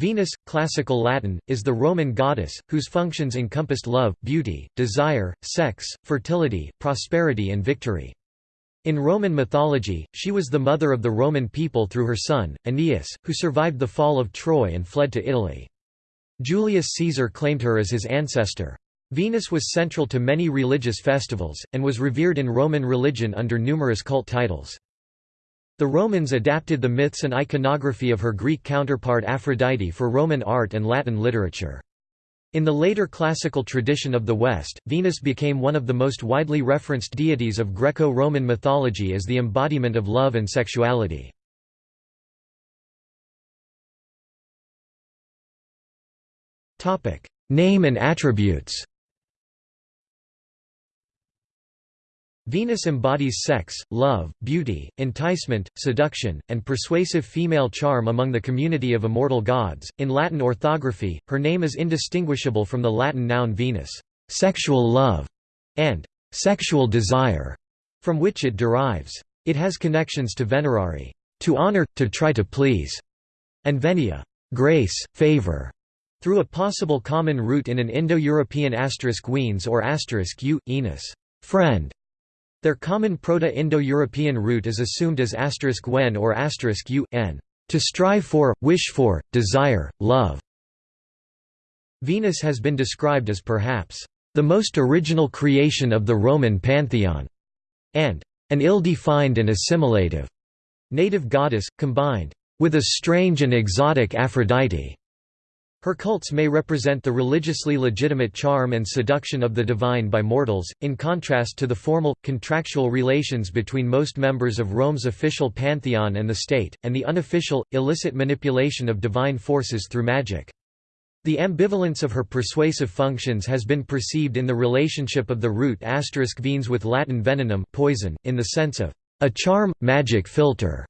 Venus, classical Latin, is the Roman goddess, whose functions encompassed love, beauty, desire, sex, fertility, prosperity and victory. In Roman mythology, she was the mother of the Roman people through her son, Aeneas, who survived the fall of Troy and fled to Italy. Julius Caesar claimed her as his ancestor. Venus was central to many religious festivals, and was revered in Roman religion under numerous cult titles. The Romans adapted the myths and iconography of her Greek counterpart Aphrodite for Roman art and Latin literature. In the later classical tradition of the West, Venus became one of the most widely referenced deities of Greco-Roman mythology as the embodiment of love and sexuality. Name and attributes Venus embodies sex, love, beauty, enticement, seduction, and persuasive female charm among the community of immortal gods. In Latin orthography, her name is indistinguishable from the Latin noun Venus, sexual love, and sexual desire, from which it derives. It has connections to venerare, to honor, to try to please, and venia, grace, favor, through a possible common root in an Indo-European asterisk weens or asterisk u, Enos, friend, their common Proto-Indo-European root is assumed as *when or *u n, to strive for, wish for, desire, love. Venus has been described as perhaps the most original creation of the Roman pantheon, and an ill-defined and assimilative native goddess, combined with a strange and exotic Aphrodite. Her cults may represent the religiously legitimate charm and seduction of the divine by mortals, in contrast to the formal, contractual relations between most members of Rome's official pantheon and the state, and the unofficial, illicit manipulation of divine forces through magic. The ambivalence of her persuasive functions has been perceived in the relationship of the root asterisk venes with Latin venenum poison, in the sense of a charm, magic philter.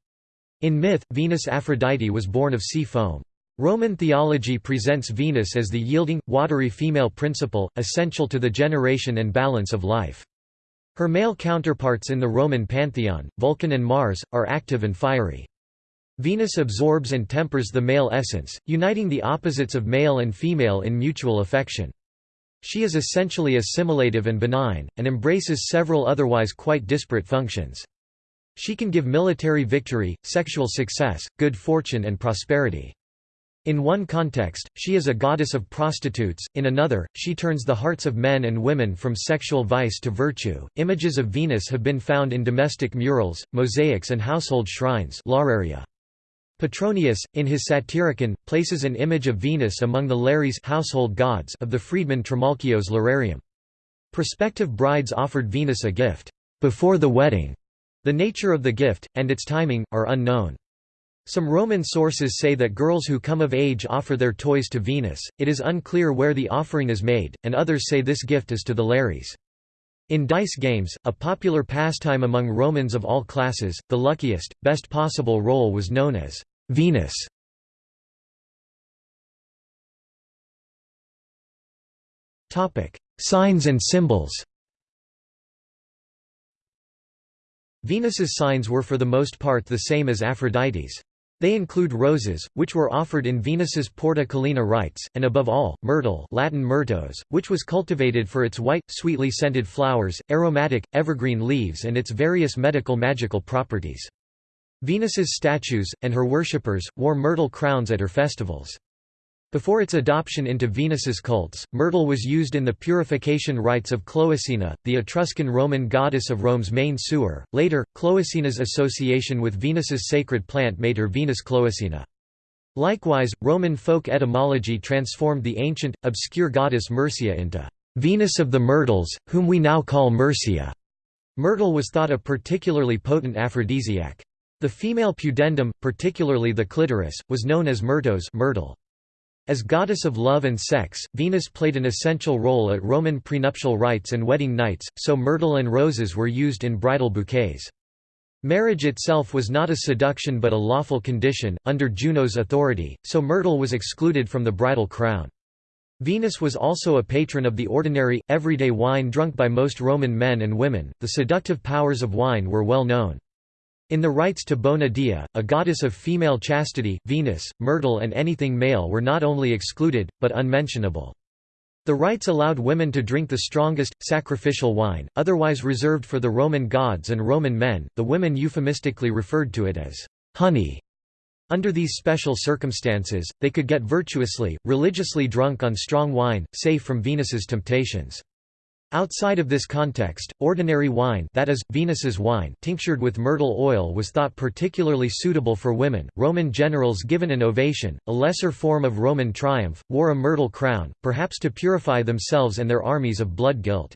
In myth, Venus Aphrodite was born of sea foam. Roman theology presents Venus as the yielding, watery female principle, essential to the generation and balance of life. Her male counterparts in the Roman pantheon, Vulcan and Mars, are active and fiery. Venus absorbs and tempers the male essence, uniting the opposites of male and female in mutual affection. She is essentially assimilative and benign, and embraces several otherwise quite disparate functions. She can give military victory, sexual success, good fortune and prosperity. In one context, she is a goddess of prostitutes, in another, she turns the hearts of men and women from sexual vice to virtue. Images of Venus have been found in domestic murals, mosaics, and household shrines. Petronius, in his Satyricon, places an image of Venus among the Lares household gods of the freedman Trimalchio's Lararium. Prospective brides offered Venus a gift before the wedding. The nature of the gift, and its timing, are unknown. Some Roman sources say that girls who come of age offer their toys to Venus, it is unclear where the offering is made, and others say this gift is to the Lares. In dice games, a popular pastime among Romans of all classes, the luckiest, best possible roll was known as Venus. Signs and symbols Venus's signs were for the most part the same as Aphrodite's. They include roses, which were offered in Venus's Porta Caelina rites, and above all, myrtle Latin myrtos, which was cultivated for its white, sweetly scented flowers, aromatic, evergreen leaves and its various medical magical properties. Venus's statues, and her worshippers, wore myrtle crowns at her festivals. Before its adoption into Venus's cults, myrtle was used in the purification rites of Cloacina, the Etruscan Roman goddess of Rome's main sewer. Later, Cloacina's association with Venus's sacred plant made her Venus Cloacina. Likewise, Roman folk etymology transformed the ancient, obscure goddess Murcia into Venus of the Myrtles, whom we now call Murcia. Myrtle was thought a particularly potent aphrodisiac. The female pudendum, particularly the clitoris, was known as myrtos myrtle. As goddess of love and sex, Venus played an essential role at Roman prenuptial rites and wedding nights, so myrtle and roses were used in bridal bouquets. Marriage itself was not a seduction but a lawful condition, under Juno's authority, so myrtle was excluded from the bridal crown. Venus was also a patron of the ordinary, everyday wine drunk by most Roman men and women. The seductive powers of wine were well known. In the rites to Bona Dea, a goddess of female chastity, Venus, myrtle and anything male were not only excluded, but unmentionable. The rites allowed women to drink the strongest, sacrificial wine, otherwise reserved for the Roman gods and Roman men, the women euphemistically referred to it as honey. Under these special circumstances, they could get virtuously, religiously drunk on strong wine, safe from Venus's temptations. Outside of this context, ordinary wine that is, Venus's wine tinctured with myrtle oil was thought particularly suitable for women. Roman generals given an ovation, a lesser form of Roman triumph, wore a myrtle crown, perhaps to purify themselves and their armies of blood guilt.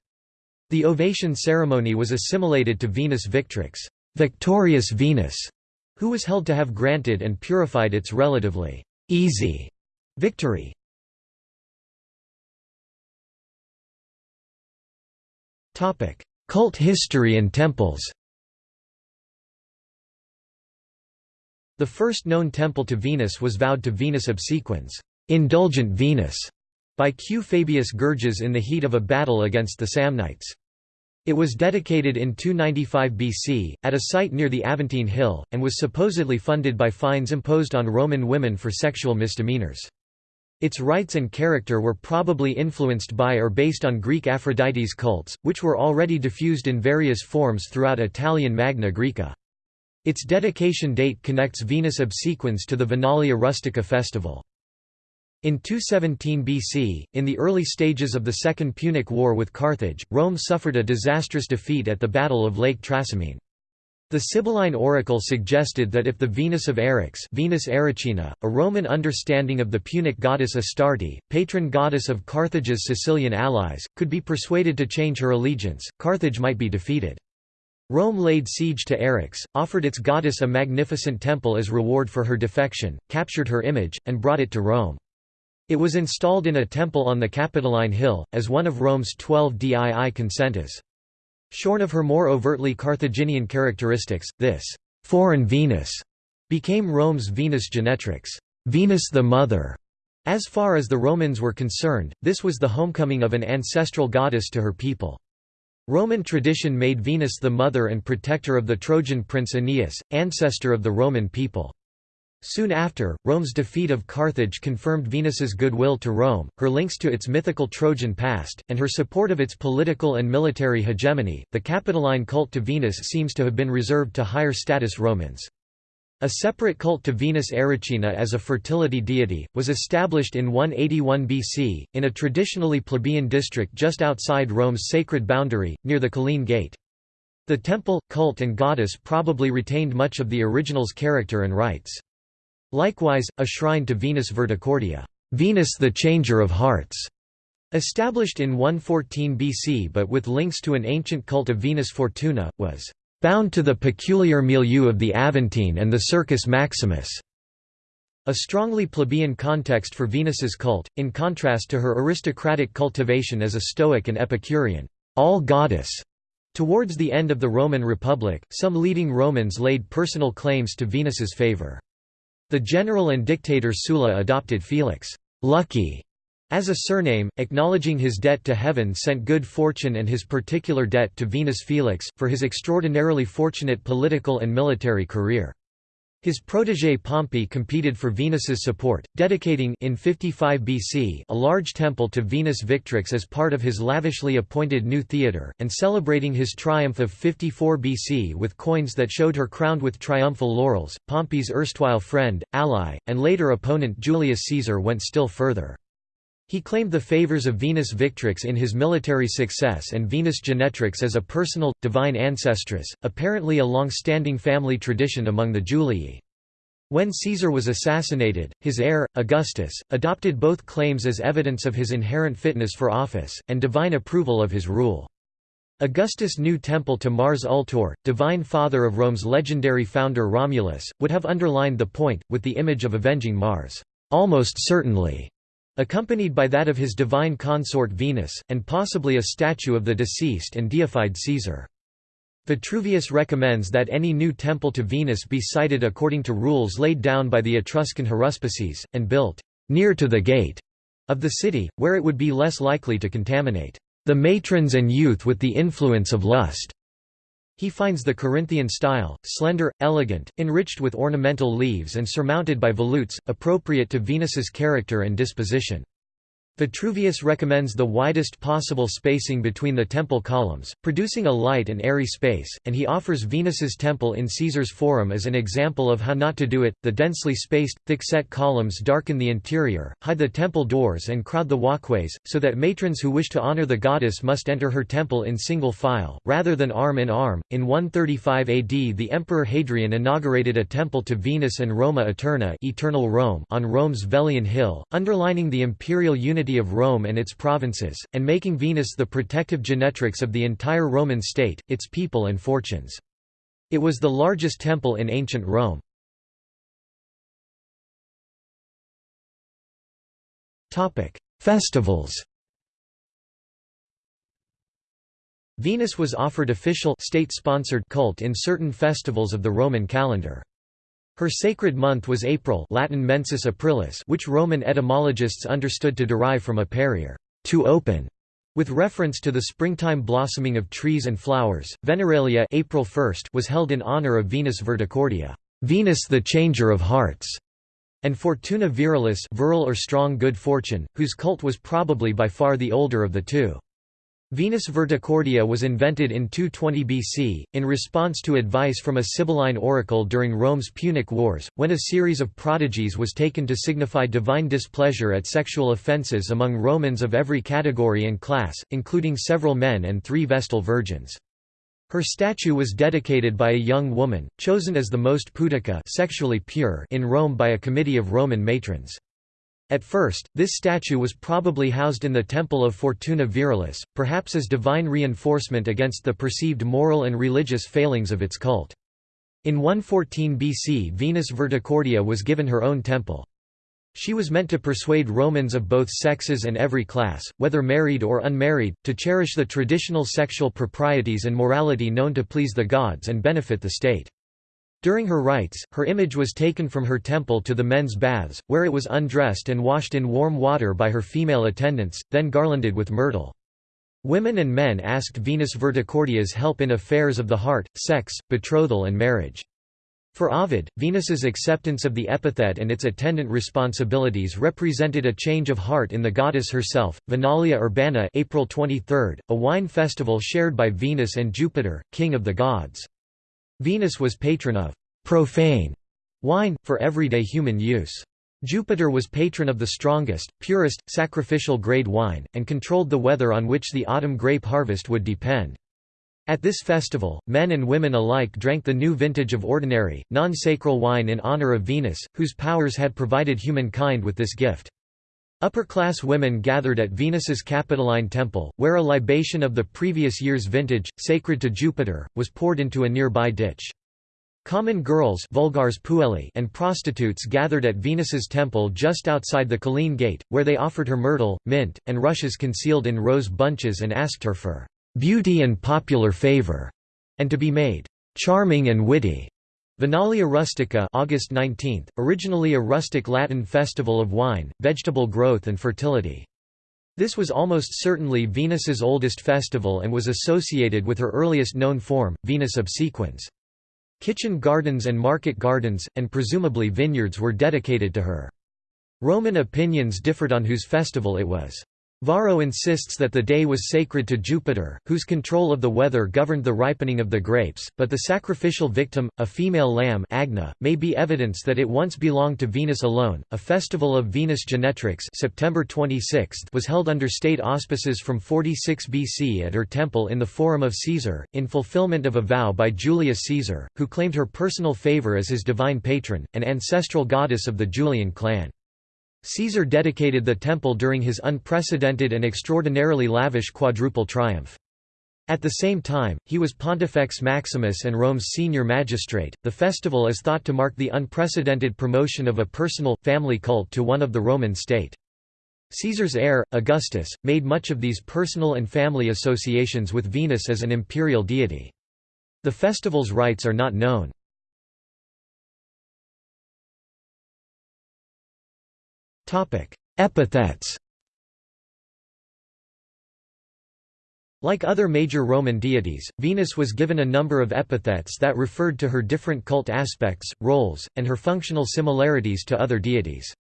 The ovation ceremony was assimilated to Venus Victrix, victorious Venus, who was held to have granted and purified its relatively easy victory. Cult history and temples The first known temple to Venus was vowed to Venus obsequens, indulgent Venus, by Q. Fabius Gurges in the heat of a battle against the Samnites. It was dedicated in 295 BC, at a site near the Aventine Hill, and was supposedly funded by fines imposed on Roman women for sexual misdemeanors. Its rites and character were probably influenced by or based on Greek Aphrodite's cults, which were already diffused in various forms throughout Italian Magna Graecia. Its dedication date connects Venus obsequens to the Venalia rustica festival. In 217 BC, in the early stages of the Second Punic War with Carthage, Rome suffered a disastrous defeat at the Battle of Lake Trasimene. The Sibylline oracle suggested that if the Venus of Eryx Venus Erycina, a Roman understanding of the Punic goddess Astarte, patron goddess of Carthage's Sicilian allies, could be persuaded to change her allegiance, Carthage might be defeated. Rome laid siege to Eryx, offered its goddess a magnificent temple as reward for her defection, captured her image, and brought it to Rome. It was installed in a temple on the Capitoline Hill, as one of Rome's twelve dii consentes. Shorn of her more overtly Carthaginian characteristics, this «foreign Venus» became Rome's Venus Genetrix Venus the Mother". As far as the Romans were concerned, this was the homecoming of an ancestral goddess to her people. Roman tradition made Venus the mother and protector of the Trojan prince Aeneas, ancestor of the Roman people. Soon after, Rome's defeat of Carthage confirmed Venus's goodwill to Rome, her links to its mythical Trojan past, and her support of its political and military hegemony. The Capitoline cult to Venus seems to have been reserved to higher status Romans. A separate cult to Venus Erycina as a fertility deity, was established in 181 BC, in a traditionally plebeian district just outside Rome's sacred boundary, near the Colline Gate. The temple, cult and goddess probably retained much of the original's character and rites. Likewise, a shrine to Venus Verticordia Venus the Changer of Hearts", established in 114 BC but with links to an ancient cult of Venus Fortuna, was "...bound to the peculiar milieu of the Aventine and the Circus Maximus." A strongly plebeian context for Venus's cult, in contrast to her aristocratic cultivation as a Stoic and Epicurean all-goddess. Towards the end of the Roman Republic, some leading Romans laid personal claims to Venus's favor. The general and dictator Sulla adopted Felix Lucky as a surname, acknowledging his debt to heaven sent good fortune and his particular debt to Venus Felix, for his extraordinarily fortunate political and military career. His protégé Pompey competed for Venus's support, dedicating in 55 BC a large temple to Venus Victrix as part of his lavishly appointed new theatre, and celebrating his triumph of 54 BC with coins that showed her crowned with triumphal laurels. Pompey's erstwhile friend, ally, and later opponent Julius Caesar went still further. He claimed the favors of Venus Victrix in his military success and Venus Genetrix as a personal, divine ancestress, apparently a long-standing family tradition among the Julii. When Caesar was assassinated, his heir, Augustus, adopted both claims as evidence of his inherent fitness for office, and divine approval of his rule. Augustus' new temple to Mars Ultor, divine father of Rome's legendary founder Romulus, would have underlined the point, with the image of avenging Mars, almost certainly, accompanied by that of his divine consort Venus, and possibly a statue of the deceased and deified Caesar. Vitruvius recommends that any new temple to Venus be sited according to rules laid down by the Etruscan haruspices, and built near to the gate of the city, where it would be less likely to contaminate the matrons and youth with the influence of lust. He finds the Corinthian style, slender, elegant, enriched with ornamental leaves and surmounted by volutes, appropriate to Venus's character and disposition. Vitruvius recommends the widest possible spacing between the temple columns, producing a light and airy space, and he offers Venus's temple in Caesar's Forum as an example of how not to do it. The densely spaced, thick-set columns darken the interior, hide the temple doors and crowd the walkways, so that matrons who wish to honor the goddess must enter her temple in single file, rather than arm in arm. In 135 AD the Emperor Hadrian inaugurated a temple to Venus and Roma Eterna eternal Rome on Rome's Velian Hill, underlining the imperial unity of Rome and its provinces, and making Venus the protective genetrix of the entire Roman state, its people and fortunes. It was the largest temple in ancient Rome. Festivals Venus was offered official state-sponsored cult in certain festivals of the Roman calendar. Her sacred month was April Latin mensis aprilis which Roman etymologists understood to derive from aperire to open", with reference to the springtime blossoming of trees and flowers. Veneralia April 1st was held in honor of Venus Verticordia, Venus the changer of hearts, and Fortuna virilis virile or strong good fortune, whose cult was probably by far the older of the two. Venus Verticordia was invented in 220 BC, in response to advice from a Sibylline oracle during Rome's Punic Wars, when a series of prodigies was taken to signify divine displeasure at sexual offences among Romans of every category and class, including several men and three Vestal virgins. Her statue was dedicated by a young woman, chosen as the most pudica sexually pure in Rome by a committee of Roman matrons. At first, this statue was probably housed in the Temple of Fortuna Virilis, perhaps as divine reinforcement against the perceived moral and religious failings of its cult. In 114 BC Venus Verticordia was given her own temple. She was meant to persuade Romans of both sexes and every class, whether married or unmarried, to cherish the traditional sexual proprieties and morality known to please the gods and benefit the state. During her rites, her image was taken from her temple to the men's baths, where it was undressed and washed in warm water by her female attendants, then garlanded with myrtle. Women and men asked Venus Verticordia's help in affairs of the heart, sex, betrothal and marriage. For Ovid, Venus's acceptance of the epithet and its attendant responsibilities represented a change of heart in the goddess herself. Venalia Urbana April 23, a wine festival shared by Venus and Jupiter, king of the gods. Venus was patron of profane wine, for everyday human use. Jupiter was patron of the strongest, purest, sacrificial grade wine, and controlled the weather on which the autumn grape harvest would depend. At this festival, men and women alike drank the new vintage of ordinary, non-sacral wine in honor of Venus, whose powers had provided humankind with this gift. Upper-class women gathered at Venus's Capitoline temple, where a libation of the previous year's vintage, sacred to Jupiter, was poured into a nearby ditch. Common girls and prostitutes gathered at Venus's temple just outside the Colline Gate, where they offered her myrtle, mint, and rushes concealed in rose bunches and asked her for "...beauty and popular favor", and to be made "...charming and witty". Venalia rustica August 19, originally a rustic Latin festival of wine, vegetable growth and fertility. This was almost certainly Venus's oldest festival and was associated with her earliest known form, Venus obsequens. Kitchen gardens and market gardens, and presumably vineyards were dedicated to her. Roman opinions differed on whose festival it was. Varro insists that the day was sacred to Jupiter, whose control of the weather governed the ripening of the grapes, but the sacrificial victim, a female lamb Agna, may be evidence that it once belonged to Venus alone. A festival of Venus Genetrix September 26 was held under state auspices from 46 BC at her temple in the Forum of Caesar, in fulfillment of a vow by Julius Caesar, who claimed her personal favor as his divine patron, an ancestral goddess of the Julian clan. Caesar dedicated the temple during his unprecedented and extraordinarily lavish quadruple triumph. At the same time, he was Pontifex Maximus and Rome's senior magistrate. The festival is thought to mark the unprecedented promotion of a personal, family cult to one of the Roman state. Caesar's heir, Augustus, made much of these personal and family associations with Venus as an imperial deity. The festival's rites are not known. Epithets Like other major Roman deities, Venus was given a number of epithets that referred to her different cult aspects, roles, and her functional similarities to other deities.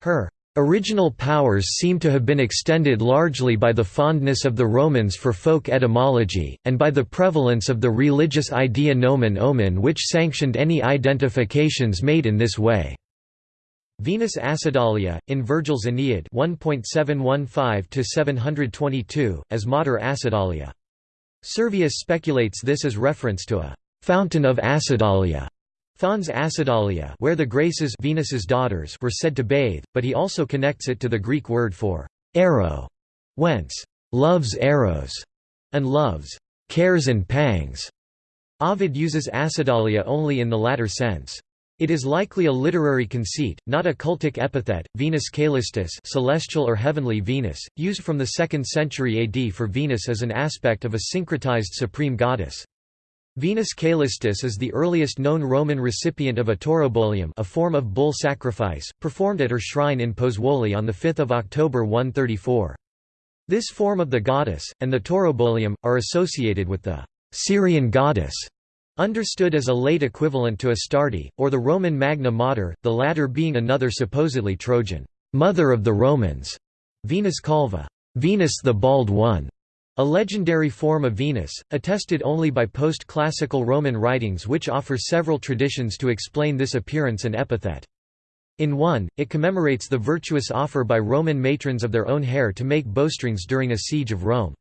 Her original powers seem to have been extended largely by the fondness of the Romans for folk etymology, and by the prevalence of the religious idea nomen omen which sanctioned any identifications made in this way. Venus Acidalia, in Virgil's Aeneid 1.715–722, as Mater Acidalia. Servius speculates this as reference to a «fountain of Acidalia» Fons Acidalia where the Graces Venus's daughters were said to bathe, but he also connects it to the Greek word for «arrow», whence «love's arrows» and love's «cares and pangs». Ovid uses Acidalia only in the latter sense. It is likely a literary conceit, not a cultic epithet. Venus Caelestis, celestial or heavenly Venus, used from the 2nd century AD for Venus as an aspect of a syncretized supreme goddess. Venus Caelestis is the earliest known Roman recipient of a taurobolium, a form of bull sacrifice, performed at her shrine in Pozzuoli on the 5th of October 134. This form of the goddess and the taurobolium are associated with the Syrian goddess Understood as a late equivalent to Astarte, or the Roman Magna Mater, the latter being another supposedly Trojan, mother of the Romans, Venus Calva, Venus the Bald One, a legendary form of Venus, attested only by post-classical Roman writings which offer several traditions to explain this appearance and epithet. In one, it commemorates the virtuous offer by Roman matrons of their own hair to make bowstrings during a siege of Rome.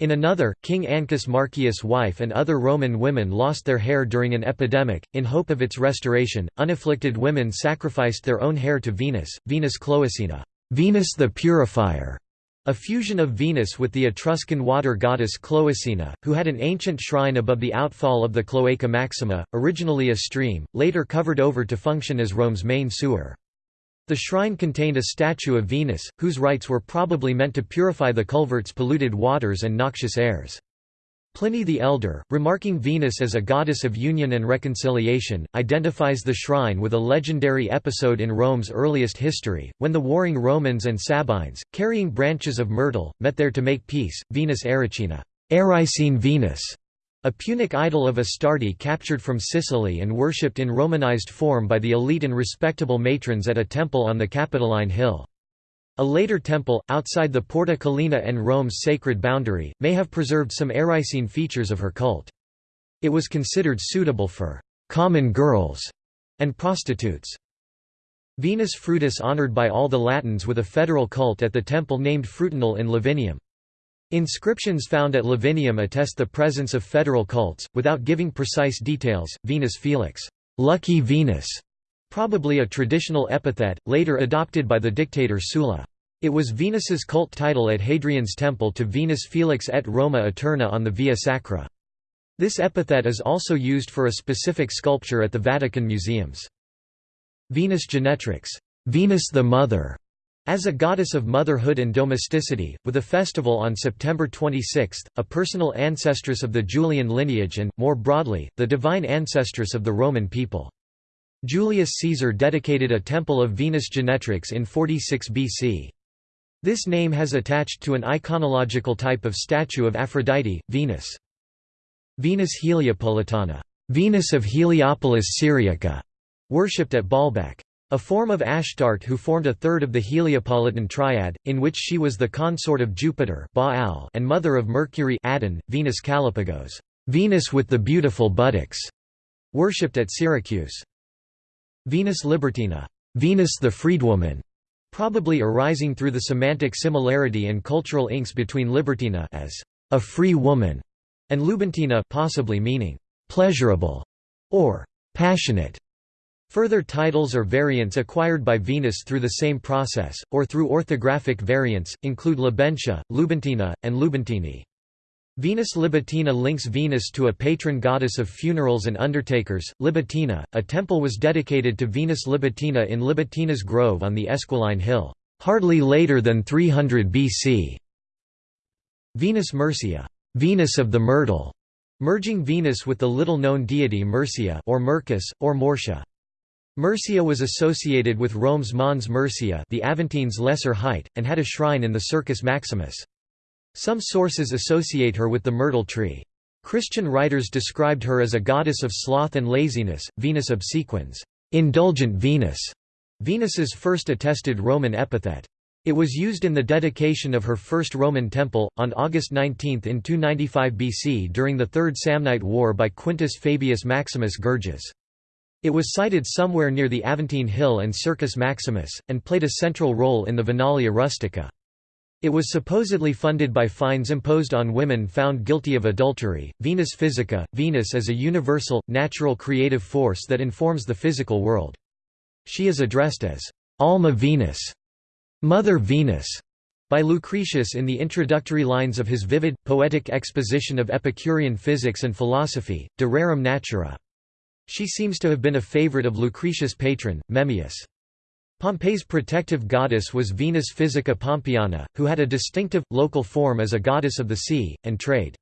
In another, King Ancus Marcius' wife and other Roman women lost their hair during an epidemic. In hope of its restoration, unafflicted women sacrificed their own hair to Venus, Venus Cloacina, Venus the Purifier, a fusion of Venus with the Etruscan water goddess Cloacina, who had an ancient shrine above the outfall of the Cloaca Maxima, originally a stream, later covered over to function as Rome's main sewer. The shrine contained a statue of Venus, whose rites were probably meant to purify the culvert's polluted waters and noxious airs. Pliny the Elder, remarking Venus as a goddess of union and reconciliation, identifies the shrine with a legendary episode in Rome's earliest history, when the warring Romans and Sabines, carrying branches of myrtle, met there to make peace. Venus Erycina, Erycine Venus, a Punic idol of Astarte captured from Sicily and worshipped in Romanized form by the elite and respectable matrons at a temple on the Capitoline Hill. A later temple, outside the Porta Collina and Rome's sacred boundary, may have preserved some Erycine features of her cult. It was considered suitable for «common girls» and prostitutes. Venus Frutis honored by all the Latins with a federal cult at the temple named Frutinal in Lavinium. Inscriptions found at Lavinium attest the presence of federal cults, without giving precise details. Venus Felix, lucky Venus, probably a traditional epithet, later adopted by the dictator Sulla. It was Venus's cult title at Hadrian's temple to Venus Felix et Roma Eterna on the Via Sacra. This epithet is also used for a specific sculpture at the Vatican museums. Venus Genetrix, Venus the Mother, as a goddess of motherhood and domesticity, with a festival on September 26, a personal ancestress of the Julian lineage and, more broadly, the divine ancestress of the Roman people. Julius Caesar dedicated a temple of Venus Genetrix in 46 BC. This name has attached to an iconological type of statue of Aphrodite, Venus. Venus Heliopolitana, Venus of Heliopolis Syriaca, worshipped at Baalbek. A form of Ashtart who formed a third of the Heliopolitan triad, in which she was the consort of Jupiter Baal and mother of Mercury Adon, Venus Kallipygos Venus with the beautiful buttocks", worshipped at Syracuse. Venus Libertina Venus the freedwoman", probably arising through the semantic similarity and cultural inks between Libertina as a free woman and Lubentina possibly meaning pleasurable or passionate. Further titles or variants acquired by Venus through the same process, or through orthographic variants, include Libentia, Lubentina, and Lubentini. Venus Libitina links Venus to a patron goddess of funerals and undertakers, Libitina. A temple was dedicated to Venus Libitina in Libitina's Grove on the Esquiline Hill, hardly later than 300 BC. Venus Murcia, Venus of the Myrtle, merging Venus with the little-known deity Murcia or Mercus, or Morcia. Murcia was associated with Rome's Mons Murcia the Aventines Lesser Height, and had a shrine in the Circus Maximus. Some sources associate her with the myrtle tree. Christian writers described her as a goddess of sloth and laziness, Venus obsequens, indulgent Venus, Venus's first attested Roman epithet. It was used in the dedication of her first Roman temple, on August 19 in 295 BC during the Third Samnite War by Quintus Fabius Maximus Gurges. It was sited somewhere near the Aventine Hill and Circus Maximus, and played a central role in the Venalia rustica. It was supposedly funded by fines imposed on women found guilty of adultery. Venus Physica, Venus as a universal, natural creative force that informs the physical world. She is addressed as Alma Venus, Mother Venus, by Lucretius in the introductory lines of his vivid, poetic exposition of Epicurean physics and philosophy, De Rerum Natura. She seems to have been a favorite of Lucretius' patron, Memmius. Pompey's protective goddess was Venus Physica Pompeiana, who had a distinctive, local form as a goddess of the sea, and trade.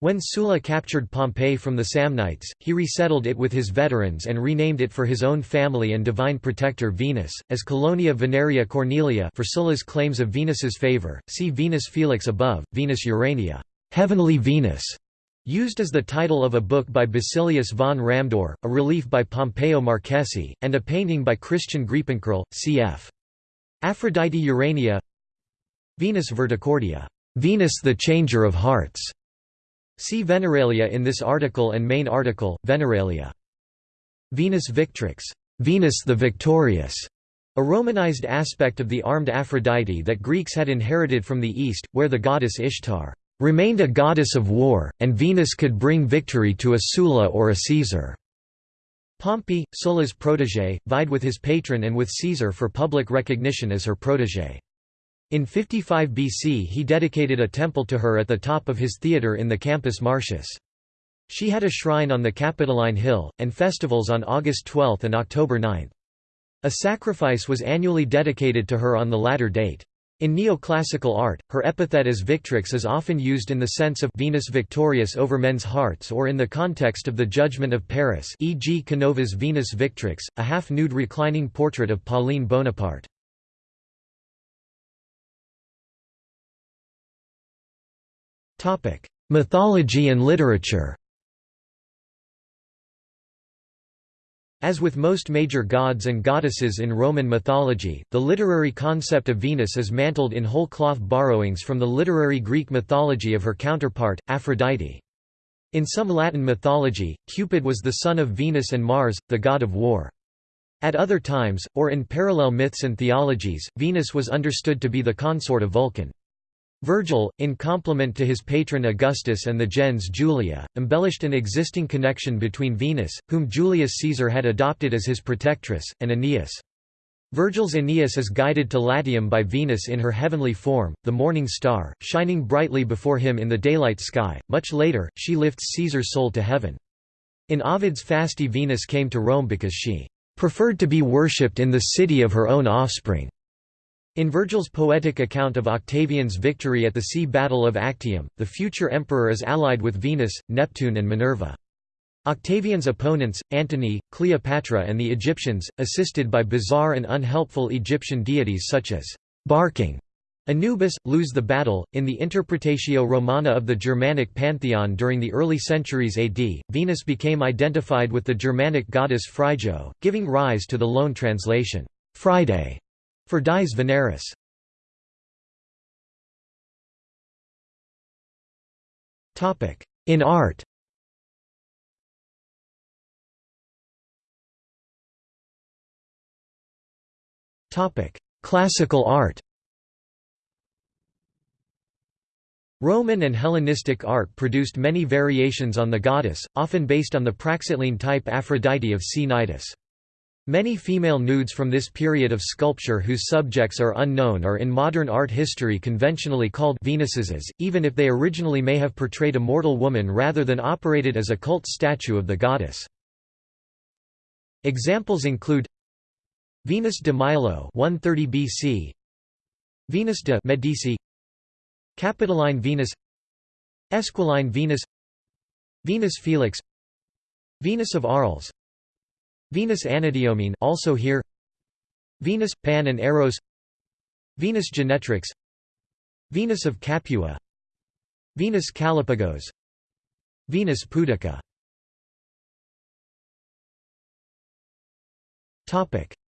When Sulla captured Pompeii from the Samnites, he resettled it with his veterans and renamed it for his own family and divine protector Venus, as Colonia Veneria Cornelia for Sulla's claims of Venus's favor. See Venus Felix above, Venus Urania, heavenly Venus, Used as the title of a book by Basilius von Ramdohr, a relief by Pompeo Marchesi, and a painting by Christian Griepenkerl, cf. Aphrodite Urania Venus Verticordia, Venus the Changer of Hearts. See Veneralia in this article and main article, Veneralia. Venus Victrix, Venus the Victorious, a Romanized aspect of the armed Aphrodite that Greeks had inherited from the East, where the goddess Ishtar remained a goddess of war, and Venus could bring victory to a Sulla or a Caesar. Pompey, Sulla's protégé, vied with his patron and with Caesar for public recognition as her protégé. In 55 BC he dedicated a temple to her at the top of his theatre in the Campus Martius. She had a shrine on the Capitoline Hill, and festivals on August 12 and October 9. A sacrifice was annually dedicated to her on the latter date. In neoclassical art, her epithet as Victrix is often used in the sense of Venus victorious over men's hearts or in the context of the Judgment of Paris e.g. Canova's Venus Victrix, a half-nude reclining portrait of Pauline Bonaparte. Mythology and literature As with most major gods and goddesses in Roman mythology, the literary concept of Venus is mantled in whole cloth borrowings from the literary Greek mythology of her counterpart, Aphrodite. In some Latin mythology, Cupid was the son of Venus and Mars, the god of war. At other times, or in parallel myths and theologies, Venus was understood to be the consort of Vulcan. Virgil, in compliment to his patron Augustus and the gens Julia, embellished an existing connection between Venus, whom Julius Caesar had adopted as his protectress, and Aeneas. Virgil's Aeneas is guided to Latium by Venus in her heavenly form, the morning star, shining brightly before him in the daylight sky. Much later, she lifts Caesar's soul to heaven. In Ovid's Fasti Venus came to Rome because she preferred to be worshipped in the city of her own offspring. In Virgil's poetic account of Octavian's victory at the sea battle of Actium, the future emperor is allied with Venus, Neptune and Minerva. Octavian's opponents, Antony, Cleopatra and the Egyptians, assisted by bizarre and unhelpful Egyptian deities such as barking Anubis, lose the battle. In the Interpretatio Romana of the Germanic pantheon during the early centuries AD, Venus became identified with the Germanic goddess Frigo, giving rise to the loan translation, Friday, for dies Veneris. In art Classical art Roman and Hellenistic art produced many variations on the goddess, often based on the Praxiteles type Aphrodite of C. Many female nudes from this period of sculpture whose subjects are unknown are in modern art history conventionally called Venuses, even if they originally may have portrayed a mortal woman rather than operated as a cult statue of the goddess. Examples include Venus de Milo 130 BC, Venus de Medici, Capitoline Venus, Esquiline Venus, Venus Felix, Venus of Arles, Venus Anadyomene also here. Venus Pan and Eros. Venus Genetrix. Venus of Capua. Venus Calipagos. Venus Pudica.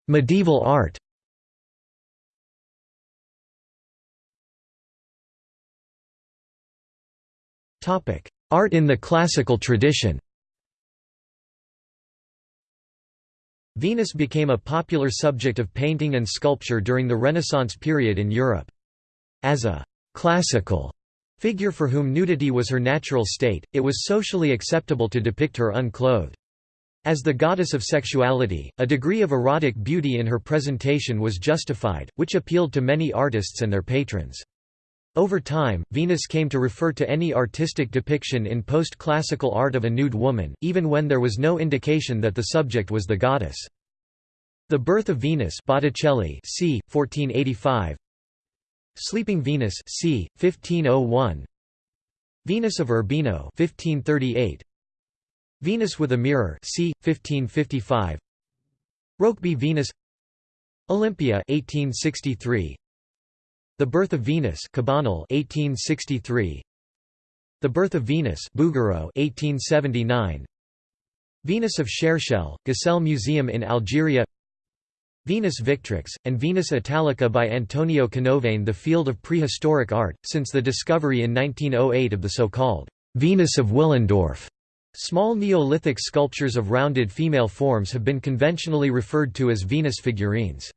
Medieval art. Topic: Art in the classical tradition Venus became a popular subject of painting and sculpture during the Renaissance period in Europe. As a «classical» figure for whom nudity was her natural state, it was socially acceptable to depict her unclothed. As the goddess of sexuality, a degree of erotic beauty in her presentation was justified, which appealed to many artists and their patrons. Over time, Venus came to refer to any artistic depiction in post-classical art of a nude woman, even when there was no indication that the subject was the goddess. The Birth of Venus Botticelli c. 1485 Sleeping Venus c. 1501 Venus of Urbino 1538 Venus with a Mirror c. 1555 Rokeby Venus Olympia 1863 the Birth of Venus Cabanel 1863 The Birth of Venus Bouguereau 1879 Venus of Cherchell, Gsell Museum in Algeria Venus Victrix, and Venus Italica by Antonio Canova The field of prehistoric art, since the discovery in 1908 of the so-called Venus of Willendorf. Small Neolithic sculptures of rounded female forms have been conventionally referred to as Venus figurines.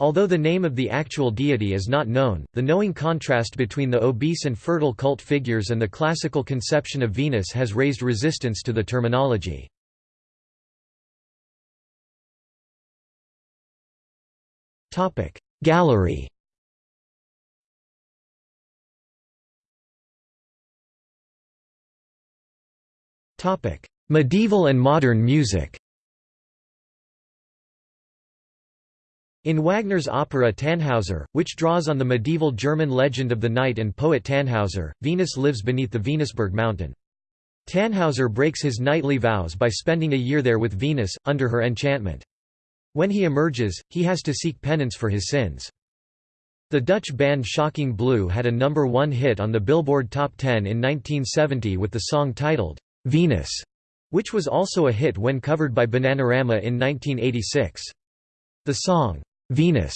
Although the name of the actual deity is not known, the knowing contrast between the obese and fertile cult figures and the classical conception of Venus has raised resistance to the terminology. Gallery Medieval and modern music In Wagner's opera Tannhauser, which draws on the medieval German legend of the knight and poet Tannhauser, Venus lives beneath the Venusberg mountain. Tannhauser breaks his knightly vows by spending a year there with Venus, under her enchantment. When he emerges, he has to seek penance for his sins. The Dutch band Shocking Blue had a number one hit on the Billboard Top 10 in 1970 with the song titled, "'Venus", which was also a hit when covered by Bananarama in 1986. The song, Venus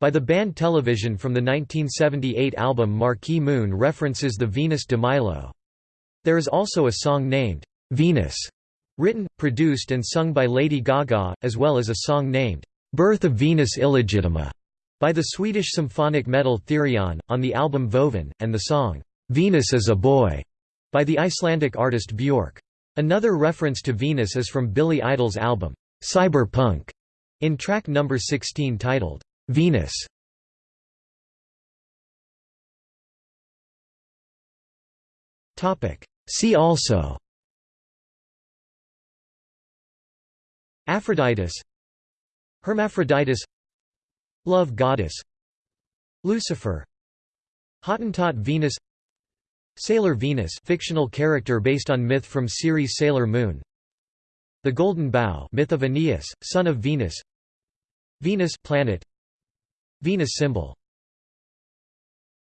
by the band Television from the 1978 album Marquee Moon references the Venus de Milo. There is also a song named, Venus, written, produced and sung by Lady Gaga, as well as a song named, Birth of Venus Illegitima, by the Swedish symphonic metal Therion, on the album Vovin, and the song, Venus is a Boy, by the Icelandic artist Björk. Another reference to Venus is from Billy Idol's album, Cyberpunk, in track number 16 titled, "'Venus' See also. Aphroditus Hermaphroditus Love goddess. Lucifer. Hottentot Venus. Sailor Venus fictional character based on myth from series Sailor Moon. The Golden Bough myth of Aeneas, son of Venus Venus planet. Venus symbol